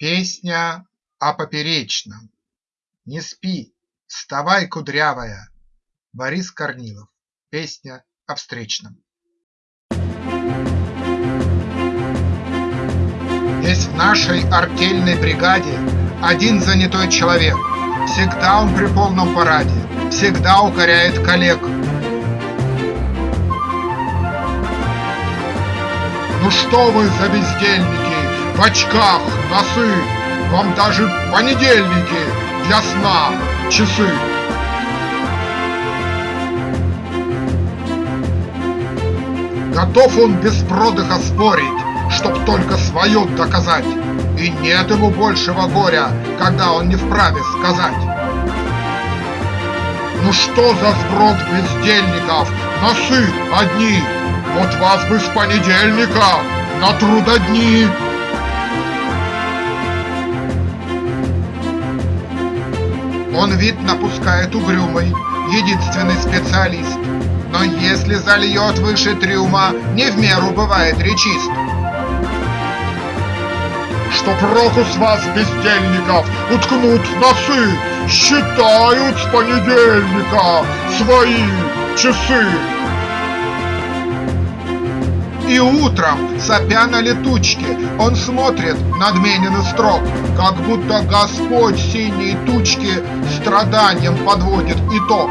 Песня о поперечном. Не спи, вставай, кудрявая. Борис Корнилов. Песня о встречном. Есть в нашей артельной бригаде один занятой человек. Всегда он при полном параде, всегда укоряет коллег. Ну что вы за бездельники? В очках носы, Вам даже понедельники для сна часы. Готов он без продыха спорить, Чтоб только свое доказать, И нет ему большего горя, Когда он не вправе сказать. Ну что за сброд бездельников, Носы одни, Вот вас бы с понедельника на трудодни Он вид напускает угрюмый, единственный специалист. Но если зальет выше трюма, не в меру бывает речист. Что проку с вас, бездельников, уткнут носы, Считают с понедельника свои часы. Утром, сопя на летучке, он смотрит надменен и строг, Как будто Господь синие тучки страданием подводит итог.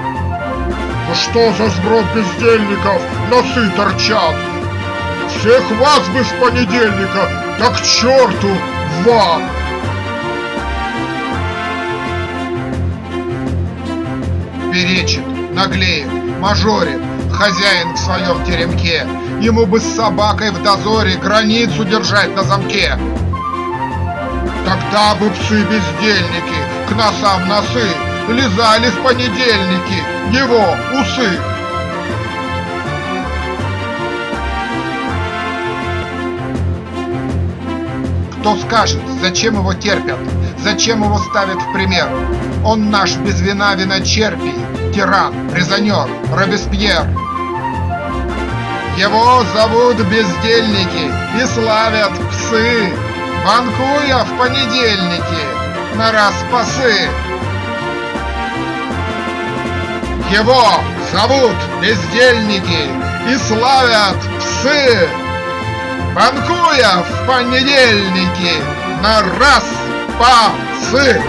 Ну что за сброд бездельников носы торчат? Всех вас бы с понедельника, так к черту в ад! Перечит, наглеет, мажорит, хозяин в своем теремке, Ему бы с собакой в дозоре границу держать на замке. Тогда бы псы-бездельники к носам носы Лизали в понедельники его усы. Кто скажет, зачем его терпят, зачем его ставят в пример? Он наш без вина виночерпий, тиран, резонер, Робеспьер. Его зовут бездельники и славят псы, Банкуя в понедельники на распасы. Его зовут бездельники и славят псы, Банкуя в понедельники на распасы.